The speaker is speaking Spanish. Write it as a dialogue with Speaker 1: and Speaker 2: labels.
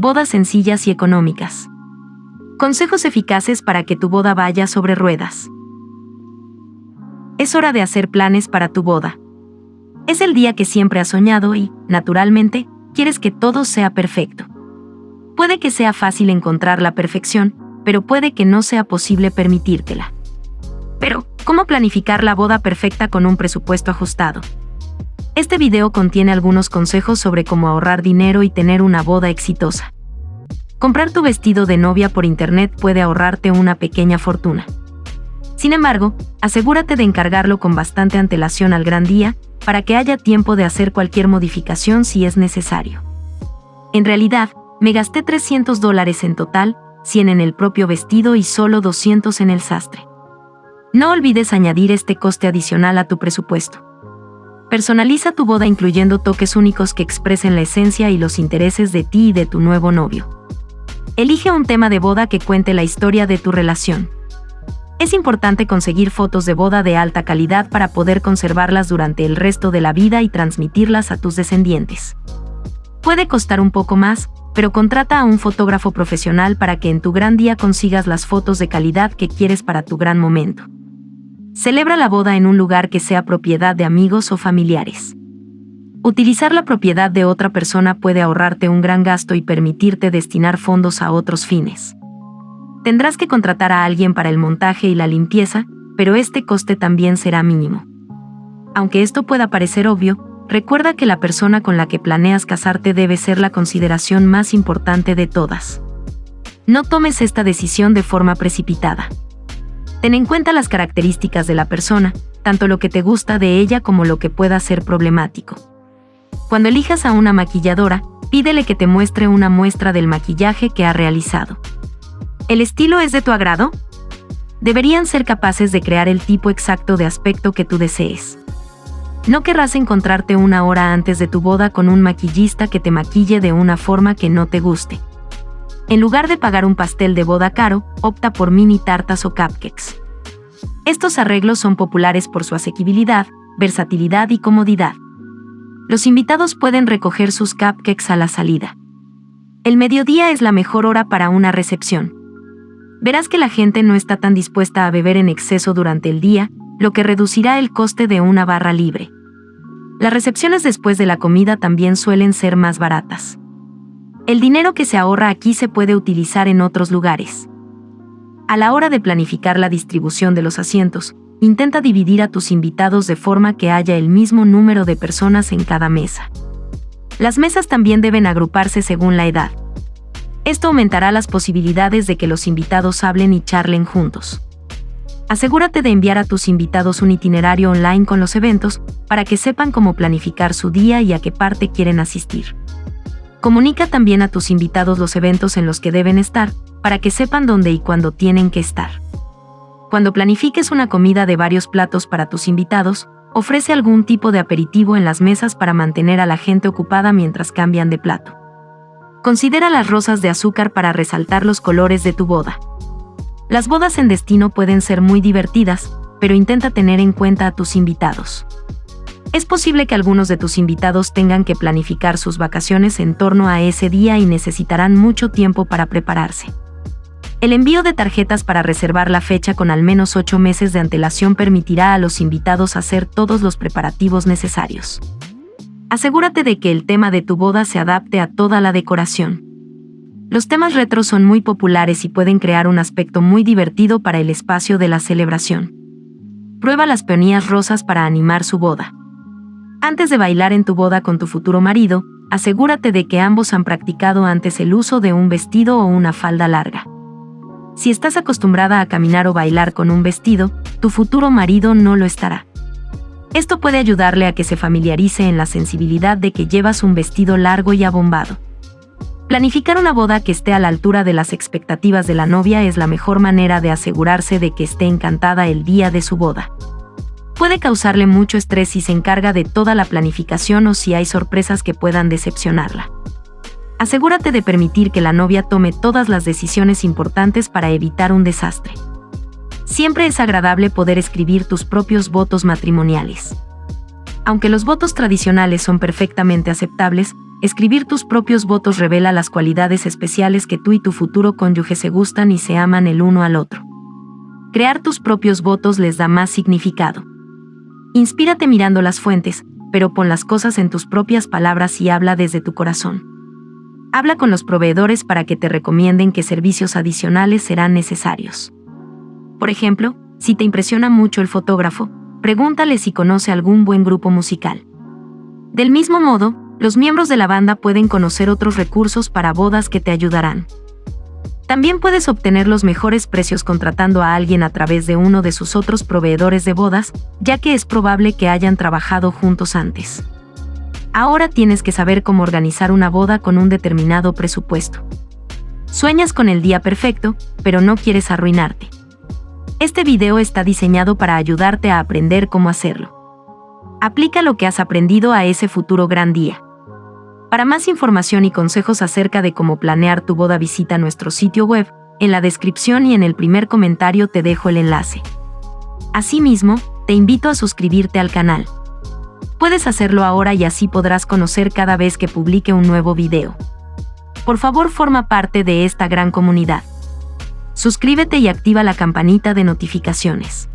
Speaker 1: Bodas sencillas y económicas. Consejos eficaces para que tu boda vaya sobre ruedas. Es hora de hacer planes para tu boda. Es el día que siempre has soñado y, naturalmente, quieres que todo sea perfecto. Puede que sea fácil encontrar la perfección, pero puede que no sea posible permitírtela. Pero, ¿cómo planificar la boda perfecta con un presupuesto ajustado? Este video contiene algunos consejos sobre cómo ahorrar dinero y tener una boda exitosa. Comprar tu vestido de novia por internet puede ahorrarte una pequeña fortuna. Sin embargo, asegúrate de encargarlo con bastante antelación al gran día, para que haya tiempo de hacer cualquier modificación si es necesario. En realidad, me gasté 300 dólares en total, 100 en el propio vestido y solo 200 en el sastre. No olvides añadir este coste adicional a tu presupuesto. Personaliza tu boda incluyendo toques únicos que expresen la esencia y los intereses de ti y de tu nuevo novio. Elige un tema de boda que cuente la historia de tu relación. Es importante conseguir fotos de boda de alta calidad para poder conservarlas durante el resto de la vida y transmitirlas a tus descendientes. Puede costar un poco más, pero contrata a un fotógrafo profesional para que en tu gran día consigas las fotos de calidad que quieres para tu gran momento. Celebra la boda en un lugar que sea propiedad de amigos o familiares. Utilizar la propiedad de otra persona puede ahorrarte un gran gasto y permitirte destinar fondos a otros fines. Tendrás que contratar a alguien para el montaje y la limpieza, pero este coste también será mínimo. Aunque esto pueda parecer obvio, recuerda que la persona con la que planeas casarte debe ser la consideración más importante de todas. No tomes esta decisión de forma precipitada. Ten en cuenta las características de la persona, tanto lo que te gusta de ella como lo que pueda ser problemático. Cuando elijas a una maquilladora, pídele que te muestre una muestra del maquillaje que ha realizado. ¿El estilo es de tu agrado? Deberían ser capaces de crear el tipo exacto de aspecto que tú desees. No querrás encontrarte una hora antes de tu boda con un maquillista que te maquille de una forma que no te guste. En lugar de pagar un pastel de boda caro, opta por mini tartas o cupcakes. Estos arreglos son populares por su asequibilidad, versatilidad y comodidad. Los invitados pueden recoger sus cupcakes a la salida. El mediodía es la mejor hora para una recepción verás que la gente no está tan dispuesta a beber en exceso durante el día, lo que reducirá el coste de una barra libre. Las recepciones después de la comida también suelen ser más baratas. El dinero que se ahorra aquí se puede utilizar en otros lugares. A la hora de planificar la distribución de los asientos, intenta dividir a tus invitados de forma que haya el mismo número de personas en cada mesa. Las mesas también deben agruparse según la edad. Esto aumentará las posibilidades de que los invitados hablen y charlen juntos. Asegúrate de enviar a tus invitados un itinerario online con los eventos para que sepan cómo planificar su día y a qué parte quieren asistir. Comunica también a tus invitados los eventos en los que deben estar, para que sepan dónde y cuándo tienen que estar. Cuando planifiques una comida de varios platos para tus invitados, ofrece algún tipo de aperitivo en las mesas para mantener a la gente ocupada mientras cambian de plato. Considera las rosas de azúcar para resaltar los colores de tu boda. Las bodas en destino pueden ser muy divertidas, pero intenta tener en cuenta a tus invitados. Es posible que algunos de tus invitados tengan que planificar sus vacaciones en torno a ese día y necesitarán mucho tiempo para prepararse. El envío de tarjetas para reservar la fecha con al menos 8 meses de antelación permitirá a los invitados hacer todos los preparativos necesarios. Asegúrate de que el tema de tu boda se adapte a toda la decoración. Los temas retro son muy populares y pueden crear un aspecto muy divertido para el espacio de la celebración. Prueba las peonías rosas para animar su boda. Antes de bailar en tu boda con tu futuro marido, asegúrate de que ambos han practicado antes el uso de un vestido o una falda larga. Si estás acostumbrada a caminar o bailar con un vestido, tu futuro marido no lo estará. Esto puede ayudarle a que se familiarice en la sensibilidad de que llevas un vestido largo y abombado. Planificar una boda que esté a la altura de las expectativas de la novia es la mejor manera de asegurarse de que esté encantada el día de su boda. Puede causarle mucho estrés si se encarga de toda la planificación o si hay sorpresas que puedan decepcionarla. Asegúrate de permitir que la novia tome todas las decisiones importantes para evitar un desastre. Siempre es agradable poder escribir tus propios votos matrimoniales. Aunque los votos tradicionales son perfectamente aceptables, escribir tus propios votos revela las cualidades especiales que tú y tu futuro cónyuge se gustan y se aman el uno al otro. Crear tus propios votos les da más significado. Inspírate mirando las fuentes, pero pon las cosas en tus propias palabras y habla desde tu corazón. Habla con los proveedores para que te recomienden qué servicios adicionales serán necesarios. Por ejemplo, si te impresiona mucho el fotógrafo, pregúntale si conoce algún buen grupo musical. Del mismo modo, los miembros de la banda pueden conocer otros recursos para bodas que te ayudarán. También puedes obtener los mejores precios contratando a alguien a través de uno de sus otros proveedores de bodas, ya que es probable que hayan trabajado juntos antes. Ahora tienes que saber cómo organizar una boda con un determinado presupuesto. Sueñas con el día perfecto, pero no quieres arruinarte. Este video está diseñado para ayudarte a aprender cómo hacerlo. Aplica lo que has aprendido a ese futuro gran día. Para más información y consejos acerca de cómo planear tu boda visita nuestro sitio web, en la descripción y en el primer comentario te dejo el enlace. Asimismo, te invito a suscribirte al canal. Puedes hacerlo ahora y así podrás conocer cada vez que publique un nuevo video. Por favor forma parte de esta gran comunidad. Suscríbete y activa la campanita de notificaciones.